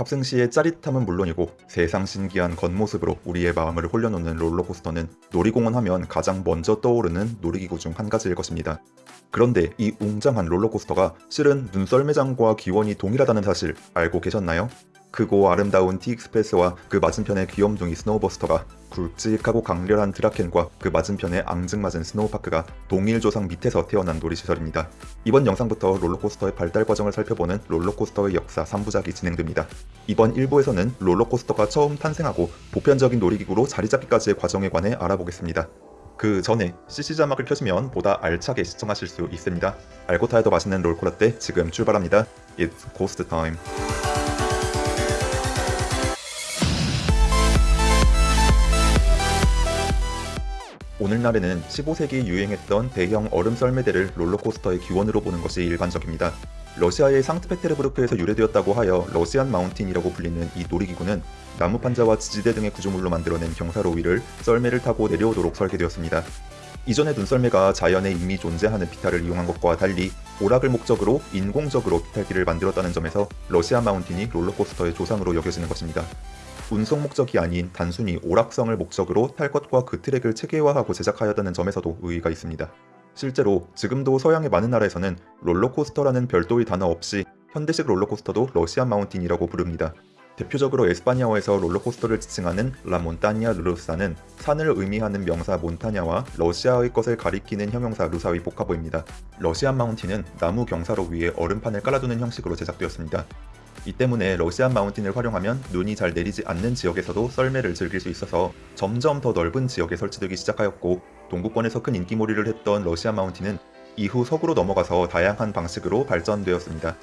탑승 시의 짜릿함은 물론이고 세상 신기한 겉모습으로 우리의 마음을 홀려놓는 롤러코스터는 놀이공원 하면 가장 먼저 떠오르는 놀이기구 중 한 가지일 것입니다. 그런데 이 웅장한 롤러코스터가 실은 눈썰매장과 기원이 동일하다는 사실 알고 계셨나요? 크고 아름다운 T Express와 그 맞은편의 귀염둥이 Snow Buster가 굵직하고 강렬한 Draken과 그 맞은편의 앙증맞은 Snow Park가 동일 조상 밑에서 태어난 놀이시설입니다. 이번 영상부터 롤러코스터의 발달 과정을 살펴보는 롤러코스터의 역사 3부작이 진행됩니다. 이번 1부에서는 롤러코스터가 처음 탄생하고 보편적인 놀이기구로 자리잡기까지의 과정에 관해 알아보겠습니다. 그 전에 CC 자막을 켜시면 보다 알차게 시청하실 수 있습니다. 알고 타야 더 맛있는 롤코라떼 지금 출발합니다. It's Ghost Time. 오늘날에는 15세기에 유행했던 대형 얼음 썰매대를 롤러코스터의 기원으로 보는 것이 일반적입니다. 러시아의 상트페테르부르크에서 유래되었다고 하여 러시안 마운틴이라고 불리는 이 놀이기구는 나무 판자와 지지대 등의 구조물로 만들어낸 경사로 위를 썰매를 타고 내려오도록 설계되었습니다. 이전의 눈썰매가 자연에 이미 존재하는 비탈을 이용한 것과 달리 오락을 목적으로 인공적으로 비탈길을 만들었다는 점에서 러시아 마운틴이 롤러코스터의 조상으로 여겨지는 것입니다. 운송 목적이 아닌 단순히 오락성을 목적으로 탈 것과 그 트랙을 체계화하고 제작하였다는 점에서도 의의가 있습니다. 실제로 지금도 서양의 많은 나라에서는 롤러코스터라는 별도의 단어 없이 현대식 롤러코스터도 Russian Mountain이라고 부릅니다. 대표적으로 에스파냐어에서 롤러코스터를 지칭하는 la montaña rusa는 산을 의미하는 명사 montaña와 러시아의 것을 가리키는 형용사 rusa의 복합어입니다. Russian Mountain은 나무 경사로 위에 얼음판을 깔아두는 형식으로 제작되었습니다. 이 때문에 러시안 마운틴을 활용하면 눈이 잘 내리지 않는 지역에서도 썰매를 즐길 수 있어서 점점 더 넓은 지역에 설치되기 시작하였고 동구권에서 큰 인기몰이를 했던 러시안 마운틴은 이후 서구로 넘어가서 다양한 방식으로 발전되었습니다.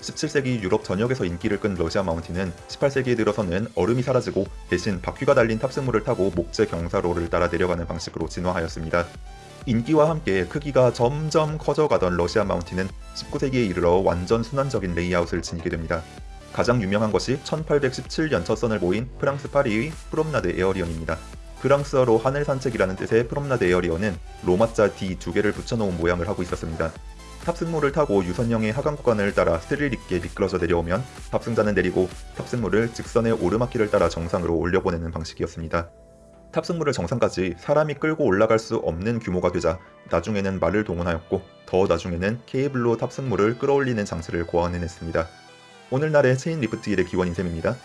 17세기 유럽 전역에서 인기를 끈 러시아 마운틴은 18세기에 들어서는 얼음이 사라지고 대신 바퀴가 달린 탑승물을 타고 목재 경사로를 따라 내려가는 방식으로 진화하였습니다. 인기와 함께 크기가 점점 커져가던 러시아 마운틴은 19세기에 이르러 완전 순환적인 레이아웃을 지니게 됩니다. 가장 유명한 것이 1817년 첫 선을 보인 프랑스 파리의 Promenade Aérienne입니다. 프랑스어로 하늘 산책이라는 뜻의 Promenade Aérienne은 로마자 D 두 개를 붙여놓은 모양을 하고 있었습니다. 탑승물을 타고 유선형의 하강 구간을 따라 스릴 있게 미끄러져 내려오면 탑승자는 내리고 탑승물을 직선의 오르막길을 따라 정상으로 올려보내는 방식이었습니다. 탑승물을 정상까지 사람이 끌고 올라갈 수 없는 규모가 되자 나중에는 말을 동원하였고 더 나중에는 케이블로 탑승물을 끌어올리는 장치를 고안해냈습니다. 오늘날의 chain lift hill의 기원인 셈입니다.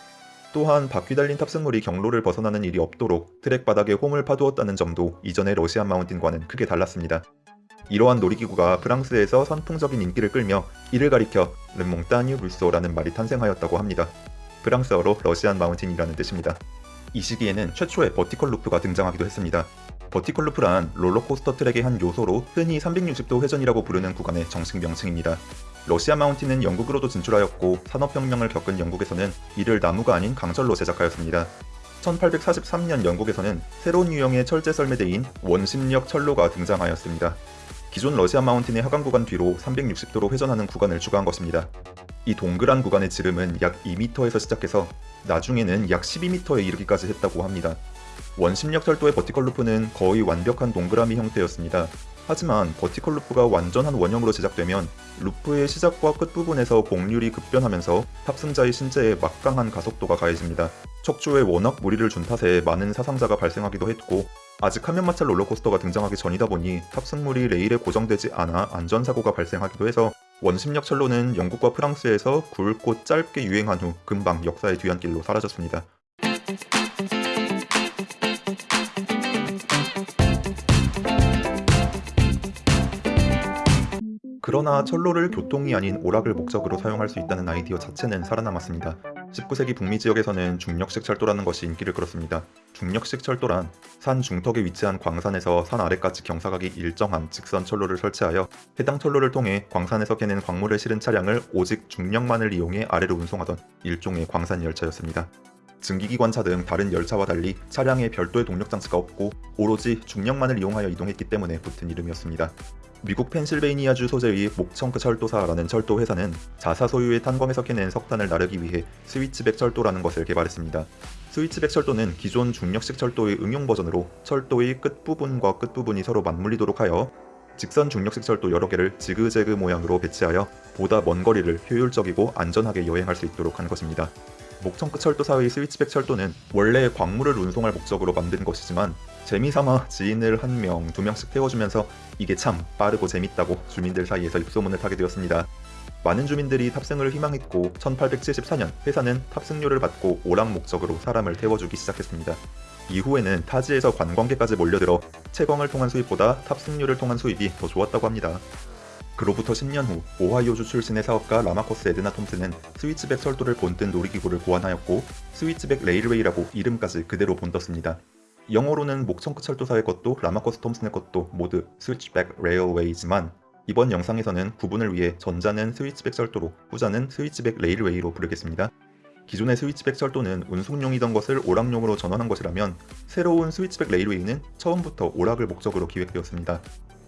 또한 바퀴 달린 탑승물이 경로를 벗어나는 일이 없도록 트랙 바닥에 홈을 파두었다는 점도 이전의 Russian Mountain과는 크게 달랐습니다. 이러한 놀이기구가 프랑스에서 선풍적인 인기를 끌며 이를 가리켜 les montagnes russes라는 말이 탄생하였다고 합니다. 프랑스어로 Russian Mountain이라는 뜻입니다. 이 시기에는 최초의 vertical loop가 등장하기도 했습니다. 버티컬 루프란 롤러코스터 트랙의 한 요소로 흔히 360도 회전이라고 부르는 구간의 정식 명칭입니다. 러시아 마운틴은 영국으로도 진출하였고 산업혁명을 겪은 영국에서는 이를 나무가 아닌 강철로 제작하였습니다. 1843년 영국에서는 새로운 유형의 철제 썰매대인 원심력 철로가 등장하였습니다. 기존 러시아 마운틴의 하강 구간 뒤로 360도로 회전하는 구간을 추가한 것입니다. 이 동그란 구간의 지름은 약 2m에서 시작해서 나중에는 약 12m에 이르기까지 했다고 합니다. 원심력 철도의 vertical loop는 거의 완벽한 동그라미 형태였습니다. 하지만 vertical loop가 완전한 원형으로 제작되면 루프의 시작과 끝부분에서 곡률이 급변하면서 탑승자의 신체에 막강한 가속도가 가해집니다. 척추에 워낙 무리를 준 탓에 많은 사상자가 발생하기도 했고 아직 하면마찰 롤러코스터가 등장하기 전이다 보니 탑승물이 레일에 고정되지 않아 안전사고가 발생하기도 해서 원심력 철로는 영국과 프랑스에서 굵고 짧게 유행한 후 금방 역사의 뒤안길로 사라졌습니다. 그러나 철로를 교통이 아닌 오락을 목적으로 사용할 수 있다는 아이디어 자체는 살아남았습니다. 19세기 북미 지역에서는 중력식 철도라는 것이 인기를 끌었습니다. 중력식 철도란 산 중턱에 위치한 광산에서 산 아래까지 경사각이 일정한 직선 철로를 설치하여 해당 철로를 통해 광산에서 캐낸 광물을 실은 차량을 오직 중력만을 이용해 아래로 운송하던 일종의 광산 열차였습니다. 증기기관차 등 다른 열차와 달리 차량에 별도의 동력 장치가 없고 오로지 중력만을 이용하여 이동했기 때문에 붙은 이름이었습니다. 미국 펜실베이니아주 소재의 목청크 철도사라는 철도 회사는 자사 소유의 탄광에서 캐낸 석탄을 나르기 위해 스위치백 철도라는 것을 개발했습니다. 스위치백 철도는 기존 중력식 철도의 응용 버전으로 철도의 끝부분과 끝부분이 서로 맞물리도록 하여 직선 중력식 철도 여러 개를 지그재그 모양으로 배치하여 보다 먼 거리를 효율적이고 안전하게 여행할 수 있도록 한 것입니다. 목청끝 철도사의 스위치백 철도는 원래 광물을 운송할 목적으로 만든 것이지만 재미삼아 지인을 한 명, 두 명씩 태워주면서 이게 참 빠르고 재밌다고 주민들 사이에서 입소문을 타게 되었습니다. 많은 주민들이 탑승을 희망했고 1874년 회사는 탑승료를 받고 오락 목적으로 사람을 태워주기 시작했습니다. 이후에는 타지에서 관광객까지 몰려들어 채광을 통한 수입보다 탑승료를 통한 수입이 더 좋았다고 합니다. 그로부터 10년 후 오하이오주 출신의 사업가 라마커스 애드나 톰슨은 스위치백 철도를 본뜬 놀이기구를 고안하였고 Switchback Railway라고 이름까지 그대로 본떴습니다. 영어로는 목청크 철도사의 것도 라마커스 톰슨의 것도 모두 Switchback Railway지만 이번 영상에서는 구분을 위해 전자는 스위치백 철도로 후자는 Switchback Railway로 부르겠습니다. 기존의 스위치백 철도는 운송용이던 것을 오락용으로 전환한 것이라면 새로운 Switchback Railway는 처음부터 오락을 목적으로 기획되었습니다.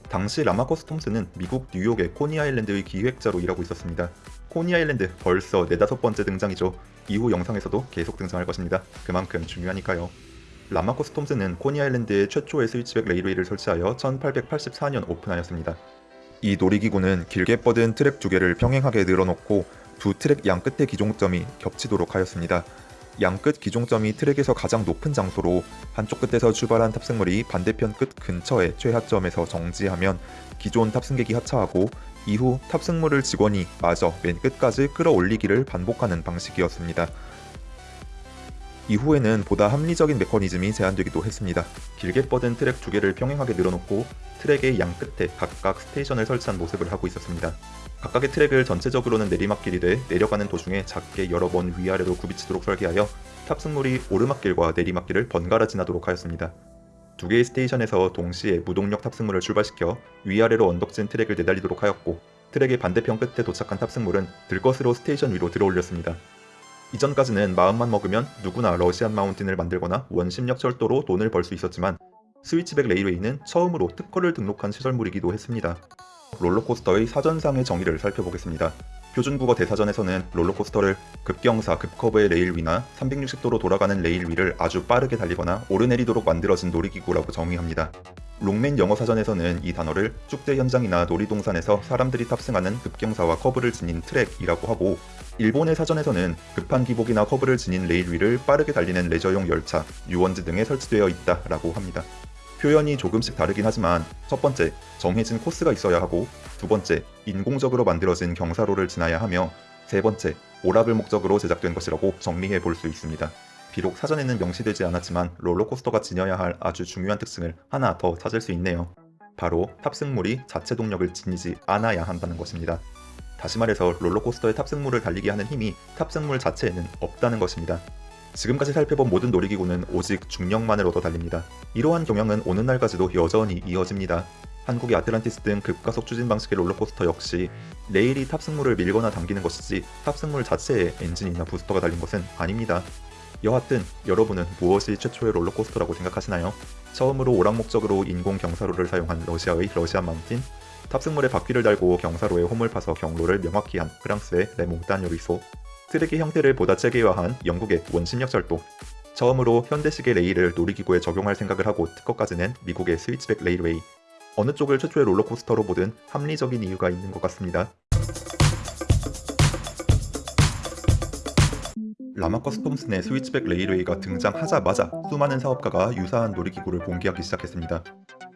당시 라마커스 톰슨은 미국 뉴욕의 코니 아일랜드의 기획자로 일하고 있었습니다. 코니 아일랜드 벌써 네다섯 번째 등장이죠. 이후 영상에서도 계속 등장할 것입니다. 그만큼 중요하니까요. 라마커스 톰슨은 코니 아일랜드의 최초의 Switchback Railway를 설치하여 1884년 오픈하였습니다. 이 놀이기구는 길게 뻗은 트랙 두 개를 평행하게 늘어놓고 두 트랙 양 끝의 기종점이 겹치도록 하였습니다. 양끝 기종점이 트랙에서 가장 높은 장소로 한쪽 끝에서 출발한 탑승물이 반대편 끝 근처의 최하점에서 정지하면 기존 탑승객이 하차하고 이후 탑승물을 직원이 마저 맨 끝까지 끌어올리기를 반복하는 방식이었습니다. 이후에는 보다 합리적인 메커니즘이 제안되기도 했습니다. 길게 뻗은 트랙 두 개를 평행하게 늘어놓고 트랙의 양 끝에 각각 스테이션을 설치한 모습을 하고 있었습니다. 각각의 트랙을 전체적으로는 내리막길이되 내려가는 도중에 작게 여러 번 위아래로 굽이치도록 설계하여 탑승물이 오르막길과 내리막길을 번갈아 지나도록 하였습니다. 두 개의 스테이션에서 동시에 무동력 탑승물을 출발시켜 위아래로 언덕진 트랙을 내달리도록 하였고 트랙의 반대편 끝에 도착한 탑승물은 들것으로 스테이션 위로 들어올렸습니다. 이전까지는 마음만 먹으면 누구나 Russian Mountain을 만들거나 원심력 철도로 돈을 벌 수 있었지만 Switchback Railway는 처음으로 특허를 등록한 시설물이기도 했습니다. 롤러코스터의 사전상의 정의를 살펴보겠습니다. 표준국어 대사전에서는 롤러코스터를 급경사 급커브의 레일 위나 360도로 돌아가는 레일 위를 아주 빠르게 달리거나 오르내리도록 만들어진 놀이기구라고 정의합니다. Longman 영어 사전에서는 이 단어를 축제 현장이나 놀이동산에서 사람들이 탑승하는 급경사와 커브를 지닌 트랙이라고 하고 일본의 사전에서는 급한 기복이나 커브를 지닌 레일 위를 빠르게 달리는 레저용 열차, 유원지 등에 설치되어 있다라고 합니다. 표현이 조금씩 다르긴 하지만 첫 번째, 정해진 코스가 있어야 하고 두 번째, 인공적으로 만들어진 경사로를 지나야 하며 세 번째, 오락을 목적으로 제작된 것이라고 정리해 볼 수 있습니다. 비록 사전에는 명시되지 않았지만 롤러코스터가 지녀야 할 아주 중요한 특징을 하나 더 찾을 수 있네요. 바로 탑승물이 자체 동력을 지니지 않아야 한다는 것입니다. 다시 말해서 롤러코스터의 탑승물을 달리게 하는 힘이 탑승물 자체에는 없다는 것입니다. 지금까지 살펴본 모든 놀이기구는 오직 중력만을 얻어 달립니다. 이러한 경향은 오늘날까지도 여전히 이어집니다. 한국의 아틀란티스 등 급가속 추진 방식의 롤러코스터 역시 레일이 탑승물을 밀거나 당기는 것이지 탑승물 자체에 엔진이나 부스터가 달린 것은 아닙니다. 여하튼 여러분은 무엇이 최초의 롤러코스터라고 생각하시나요? 처음으로 오락 목적으로 인공 경사로를 사용한 러시아의 Russian Mountain 탑승물에 바퀴를 달고 경사로에 홈을 파서 경로를 명확히 한 프랑스의 les montagnes russes 트랙의 형태를 보다 체계화한 영국의 원심력 철도 처음으로 현대식의 레일을 놀이기구에 적용할 생각을 하고 특허까지 낸 미국의 Switchback Railway 어느 쪽을 최초의 롤러코스터로 보든 합리적인 이유가 있는 것 같습니다. 라마커스 톰슨의 Switchback Railway가 등장하자마자 수많은 사업가가 유사한 놀이기구를 공개하기 시작했습니다.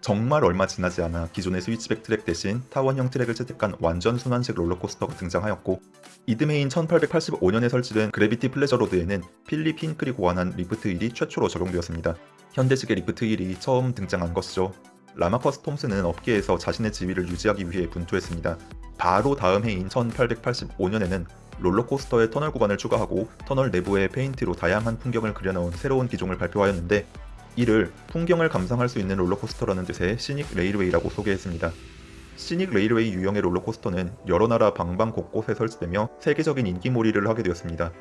정말 얼마 지나지 않아 기존의 스위치백 트랙 대신 타원형 트랙을 채택한 완전 순환식 롤러코스터가 등장하였고 이듬해인 1885년에 설치된 Gravity Pleasure Road에는 힝클이 고안한 lift hill이 최초로 적용되었습니다. 현대식의 lift hill이 처음 등장한 것이죠. 라마커스 톰슨은 업계에서 자신의 지위를 유지하기 위해 분투했습니다. 바로 다음 해인 1885년에는 롤러코스터의 터널 구간을 추가하고 터널 내부에 페인트로 다양한 풍경을 그려놓은 새로운 기종을 발표하였는데 이를 풍경을 감상할 수 있는 롤러코스터라는 뜻의 Scenic Railway라고 소개했습니다. Scenic Railway 유형의 롤러코스터는 여러 나라 방방 곳곳에 설치되며 세계적인 인기몰이를 하게 되었습니다.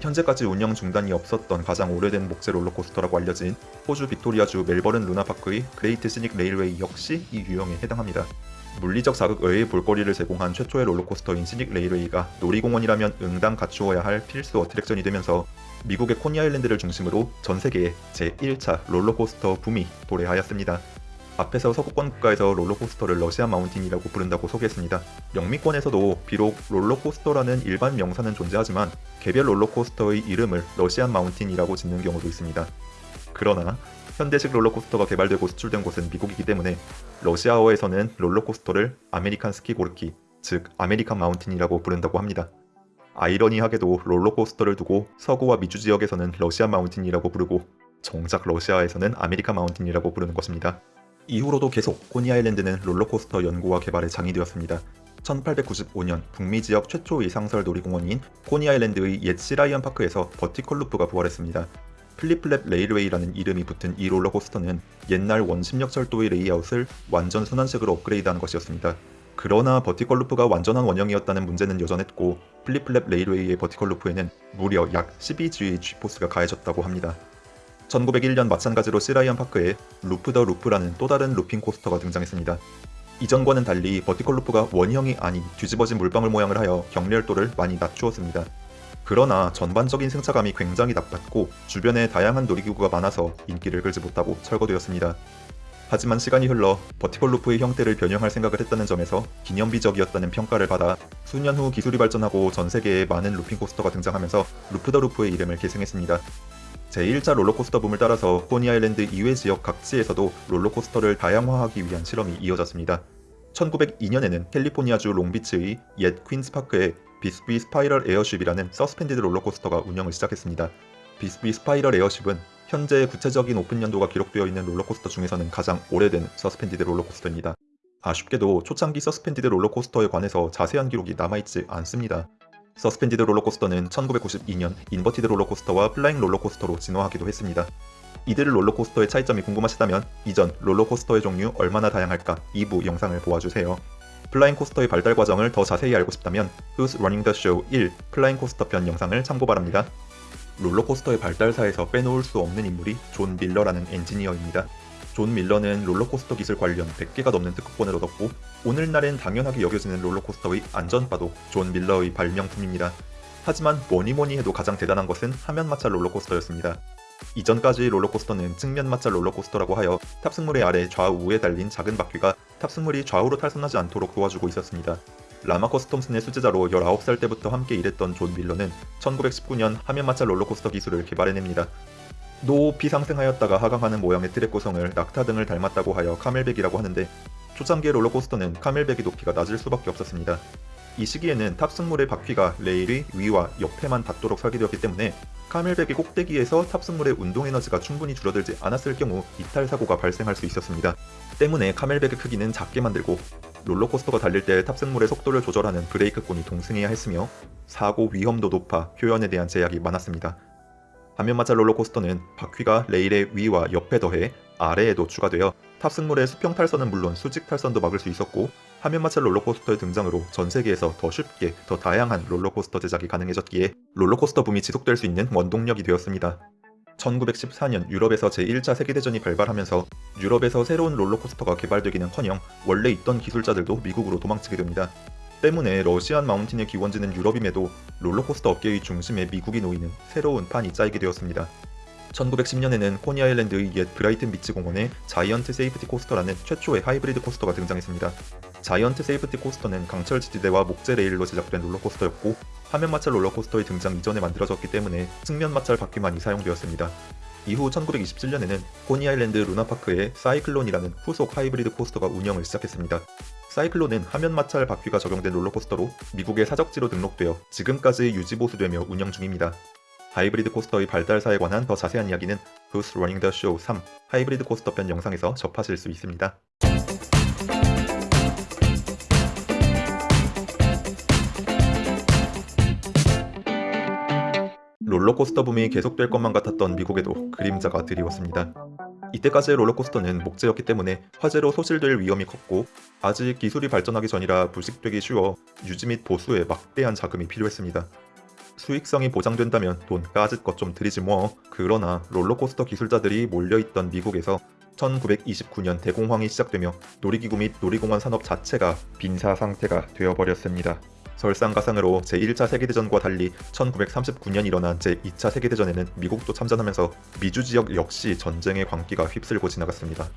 현재까지 운영 중단이 없었던 가장 오래된 목재 롤러코스터라고 알려진 호주 빅토리아주 멜버른 루나파크의 Great Scenic Railway 역시 이 유형에 해당합니다. 물리적 자극 외의 볼거리를 제공한 최초의 롤러코스터인 Scenic Railway가 놀이공원이라면 응당 갖추어야 할 필수 attraction이 되면서 미국의 코니 아일랜드를 중심으로 전 세계에 제1차 롤러코스터 붐이 도래하였습니다. 앞에서 서구권 국가에서 롤러코스터를 Russian mountain이라고 부른다고 소개했습니다. 영미권에서도 비록 롤러코스터라는 일반 명사는 존재하지만 개별 롤러코스터의 이름을 Russian mountain이라고 짓는 경우도 있습니다. 그러나 현대식 롤러코스터가 개발되고 수출된 곳은 미국이기 때문에 러시아어에서는 롤러코스터를 американские горки, 즉 American mountain이라고 부른다고 합니다. 아이러니하게도 롤러코스터를 두고 서구와 미주 지역에서는 Russian mountain이라고 부르고 정작 러시아에서는 American mountain이라고 부르는 것입니다. 이후로도 계속 코니 아일랜드는 롤러코스터 연구와 개발의 장이 되었습니다. 1895년 북미 지역 최초의 상설 놀이공원인 코니 아일랜드의 옛 시라이언 파크에서 vertical loop가 부활했습니다. Flip Flap Railway라는 이름이 붙은 이 롤러코스터는 옛날 원심력 철도의 레이아웃을 완전 순환식으로 업그레이드한 것이었습니다. 그러나 vertical loop가 완전한 원형이었다는 문제는 여전했고 Flip Flap Railway의 vertical loop에는 무려 약 12G의 G force가 가해졌다고 합니다. 1901년 마찬가지로 시라이언 파크에 Loop the Loop라는 또 다른 looping coaster가 등장했습니다. 이전과는 달리 vertical loop가 원형이 아닌 뒤집어진 물방울 모양을 하여 격렬도를 많이 낮추었습니다. 그러나 전반적인 승차감이 굉장히 나빴고 주변에 다양한 놀이기구가 많아서 인기를 끌지 못하고 철거되었습니다. 하지만 시간이 흘러 vertical loop의 형태를 변형할 생각을 했다는 점에서 기념비적이었다는 평가를 받아 수년 후 기술이 발전하고 전 세계에 많은 looping coaster가 등장하면서 Loop the Loop의 이름을 계승했습니다. 제1차 롤러코스터 붐을 따라서 코니 아일랜드 이외 지역 각지에서도 롤러코스터를 다양화하기 위한 실험이 이어졌습니다. 1902년에는 캘리포니아주 롱비치의 옛 퀸스파크에 Bisby's Spiral Airship이라는 suspended 롤러코스터가 운영을 시작했습니다. Bisby's Spiral Airship은 현재 구체적인 오픈 연도가 기록되어 있는 롤러코스터 중에서는 가장 오래된 suspended 롤러코스터입니다. 아쉽게도 초창기 suspended 롤러코스터에 관해서 자세한 기록이 남아있지 않습니다. suspended 롤러코스터는 1992년 inverted 롤러코스터와 flying 롤러코스터로 진화하기도 했습니다. 이들 롤러코스터의 차이점이 궁금하시다면 이전 롤러코스터의 종류 얼마나 다양할까 2부 영상을 보아주세요. flying coaster의 발달 과정을 더 자세히 알고 싶다면 Who's Running the Show 1 flying coaster 편 영상을 참고 바랍니다. 롤러코스터의 발달사에서 빼놓을 수 없는 인물이 존 밀러라는 엔지니어입니다. 존 밀러는 롤러코스터 기술 관련 100개가 넘는 특허권을 얻었고 오늘날엔 당연하게 여겨지는 롤러코스터의 안전바도 존 밀러의 발명품입니다. 하지만 뭐니뭐니 해도 가장 대단한 것은 하면 마찰 롤러코스터였습니다. 이전까지 롤러코스터는 측면 마찰 롤러코스터라고 하여 탑승물의 아래 좌우에 달린 작은 바퀴가 탑승물이 좌우로 탈선하지 않도록 도와주고 있었습니다. 라마커스 톰슨의 수제자로 19살 때부터 함께 일했던 존 밀러는 1919년 하면 마찰 롤러코스터 기술을 개발해냅니다. 높이 상승하였다가 하강하는 모양의 트랙 구성을 낙타 등을 닮았다고 하여 camelback이라고 하는데 초창기의 롤러코스터는 camelback의 높이가 낮을 수밖에 없었습니다. 이 시기에는 탑승물의 바퀴가 레일의 위와 옆에만 닿도록 설계되었기 때문에 camelback의 꼭대기에서 탑승물의 운동 에너지가 충분히 줄어들지 않았을 경우 이탈 사고가 발생할 수 있었습니다. 때문에 camelback의 크기는 작게 만들고 롤러코스터가 달릴 때 탑승물의 속도를 조절하는 브레이크공이 동승해야 했으며 사고 위험도 높아 표현에 대한 제약이 많았습니다. 하면 마찰 롤러코스터는 바퀴가 레일의 위와 옆에 더해 아래에도 추가되어 탑승물의 수평 탈선은 물론 수직 탈선도 막을 수 있었고 하면 마찰 롤러코스터의 등장으로 전 세계에서 더 쉽게 더 다양한 롤러코스터 제작이 가능해졌기에 롤러코스터 붐이 지속될 수 있는 원동력이 되었습니다. 1914년 유럽에서 제1차 세계대전이 발발하면서 유럽에서 새로운 롤러코스터가 개발되기는커녕 원래 있던 기술자들도 미국으로 도망치게 됩니다. 때문에 Russian mountain의 기원지는 유럽임에도 롤러코스터 업계의 중심에 미국이 놓이는 새로운 판이 짜이게 되었습니다. 1910년에는 코니 아일랜드의 옛 브라이튼 비치 공원에 Giant Safety Coaster라는 최초의 하이브리드 coaster가 등장했습니다. Giant Safety Coaster는 강철 지지대와 목재 레일로 제작된 롤러코스터였고 하면 마찰 롤러코스터의 등장 이전에 만들어졌기 때문에 측면 마찰 바퀴만이 사용되었습니다. 이후 1927년에는 코니 아일랜드 루나파크에 Cyclone이라는 후속 하이브리드 coaster가 운영을 시작했습니다. 사이클론은 화면 마찰 바퀴가 적용된 롤러코스터로 미국의 사적지로 등록되어 지금까지 유지보수되며 운영 중입니다. 하이브리드 코스터의 발달사에 관한 더 자세한 이야기는 Who's Running the Show 3 하이브리드 코스터 편 영상에서 접하실 수 있습니다. 롤러코스터 붐이 계속될 것만 같았던 미국에도 그림자가 드리웠습니다. 이때까지의 롤러코스터는 목재였기 때문에 화재로 소실될 위험이 컸고 아직 기술이 발전하기 전이라 부식되기 쉬워 유지 및 보수에 막대한 자금이 필요했습니다. 수익성이 보장된다면 돈 까짓 것 좀 들이지 뭐. 그러나 롤러코스터 기술자들이 몰려있던 미국에서 1929년 대공황이 시작되며 놀이기구 및 놀이공원 산업 자체가 빈사 상태가 되어버렸습니다. 설상가상으로 제1차 세계대전과 달리 1939년 일어난 제2차 세계대전에는 미국도 참전하면서 미주 지역 역시 전쟁의 광기가 휩쓸고 지나갔습니다.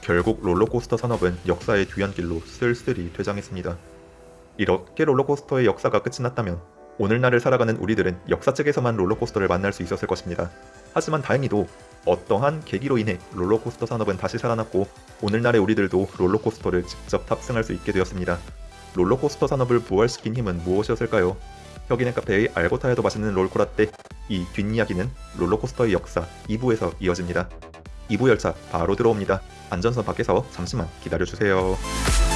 결국 롤러코스터 산업은 역사의 뒤안길로 쓸쓸히 퇴장했습니다. 이렇게 롤러코스터의 역사가 끝이 났다면 오늘날을 살아가는 우리들은 역사책에서만 롤러코스터를 만날 수 있었을 것입니다. 하지만 다행히도 어떠한 계기로 인해 롤러코스터 산업은 다시 살아났고 오늘날의 우리들도 롤러코스터를 직접 탑승할 수 있게 되었습니다. 롤러코스터 산업을 부활시킨 힘은 무엇이었을까요? 혁인의 카페의 알고 타야도 맛있는 롤코라떼 이 뒷이야기는 롤러코스터의 역사 2부에서 이어집니다. 2부 열차 바로 들어옵니다. 안전선 밖에서 잠시만 기다려주세요.